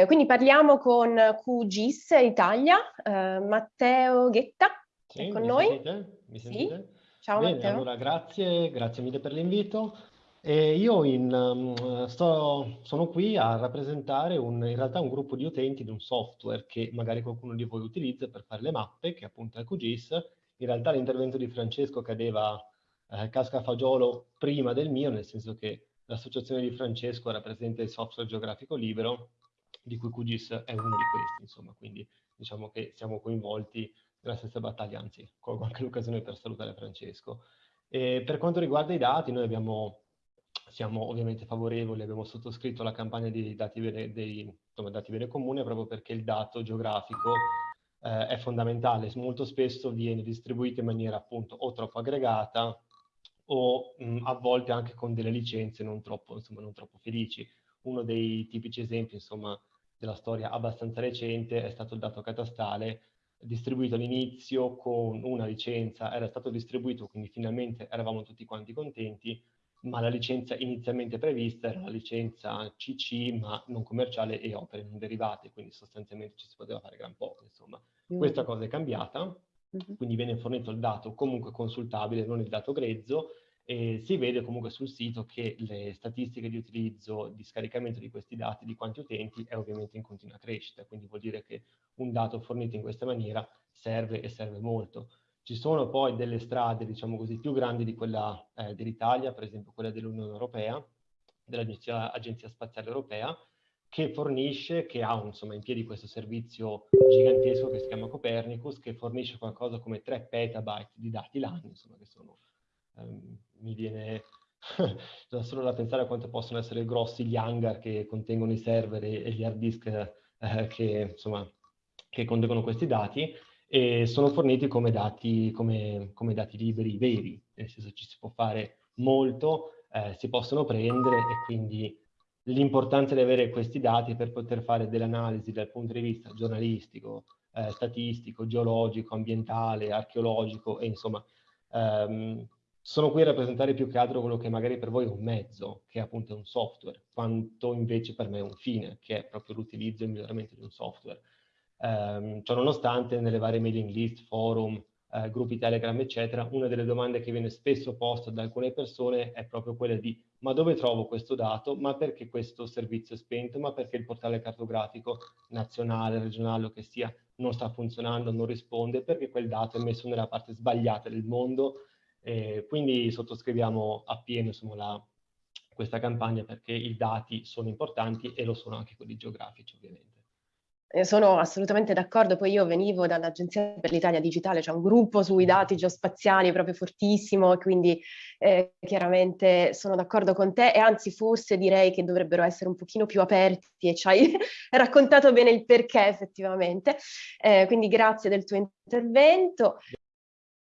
Eh, quindi parliamo con QGIS Italia, eh, Matteo Ghetta sì, è con noi. Sentite? Mi sentite? Sì. Ciao Bene, Matteo. allora grazie, grazie mille per l'invito. E io in, um, sto, sono qui a rappresentare un, in realtà un gruppo di utenti di un software che magari qualcuno di voi utilizza per fare le mappe, che appunto è QGIS. In realtà l'intervento di Francesco cadeva eh, casca fagiolo prima del mio, nel senso che l'associazione di Francesco rappresenta il software geografico libero di cui QGIS è uno di questi, insomma, quindi diciamo che siamo coinvolti nella stessa battaglia, anzi, colgo anche l'occasione per salutare Francesco. E per quanto riguarda i dati, noi abbiamo, siamo ovviamente favorevoli, abbiamo sottoscritto la campagna di dati vere, dei, insomma, dati vere comune proprio perché il dato geografico eh, è fondamentale, molto spesso viene distribuito in maniera appunto o troppo aggregata o mh, a volte anche con delle licenze non troppo, insomma, non troppo felici. Uno dei tipici esempi, insomma, della storia abbastanza recente è stato il dato catastale distribuito all'inizio con una licenza, era stato distribuito, quindi finalmente eravamo tutti quanti contenti, ma la licenza inizialmente prevista era la licenza CC, ma non commerciale e opere non derivate, quindi sostanzialmente ci si poteva fare gran poco, insomma. Mm. Questa cosa è cambiata, mm -hmm. quindi viene fornito il dato comunque consultabile, non il dato grezzo, e si vede comunque sul sito che le statistiche di utilizzo, di scaricamento di questi dati, di quanti utenti, è ovviamente in continua crescita, quindi vuol dire che un dato fornito in questa maniera serve e serve molto. Ci sono poi delle strade, diciamo così, più grandi di quella eh, dell'Italia, per esempio quella dell'Unione Europea, dell'Agenzia Spaziale Europea, che fornisce, che ha insomma in piedi questo servizio gigantesco che si chiama Copernicus, che fornisce qualcosa come 3 petabyte di dati l'anno, insomma, che sono Ehm, mi viene già solo da pensare a quanto possono essere grossi gli hangar che contengono i server e, gli hard disk eh, che, insomma, che contengono questi dati e sono forniti come dati, come, come dati liberi, veri, nel senso ci si può fare molto, eh, si possono prendere e quindi l'importanza di avere questi dati per poter fare delle analisi dal punto di vista giornalistico, eh, statistico, geologico, ambientale, archeologico e insomma ehm, sono qui a rappresentare più che altro quello che magari per voi è un mezzo, che è appunto un software, quanto invece per me è un fine, che è proprio l'utilizzo e il miglioramento di un software. Um, ciò nonostante, nelle varie mailing list, forum, eh, gruppi Telegram, eccetera, una delle domande che viene spesso posta da alcune persone è proprio quella di ma dove trovo questo dato? Ma perché questo servizio è spento? Ma perché il portale cartografico nazionale, regionale o che sia non sta funzionando, non risponde? Perché quel dato è messo nella parte sbagliata del mondo eh, quindi sottoscriviamo appieno insomma, la, questa campagna perché i dati sono importanti e lo sono anche quelli geografici ovviamente. Sono assolutamente d'accordo, poi io venivo dall'Agenzia per l'Italia Digitale, c'è un gruppo sui dati geospaziali proprio fortissimo, quindi eh, chiaramente sono d'accordo con te e anzi forse direi che dovrebbero essere un pochino più aperti e ci hai raccontato bene il perché effettivamente, eh, quindi grazie del tuo intervento.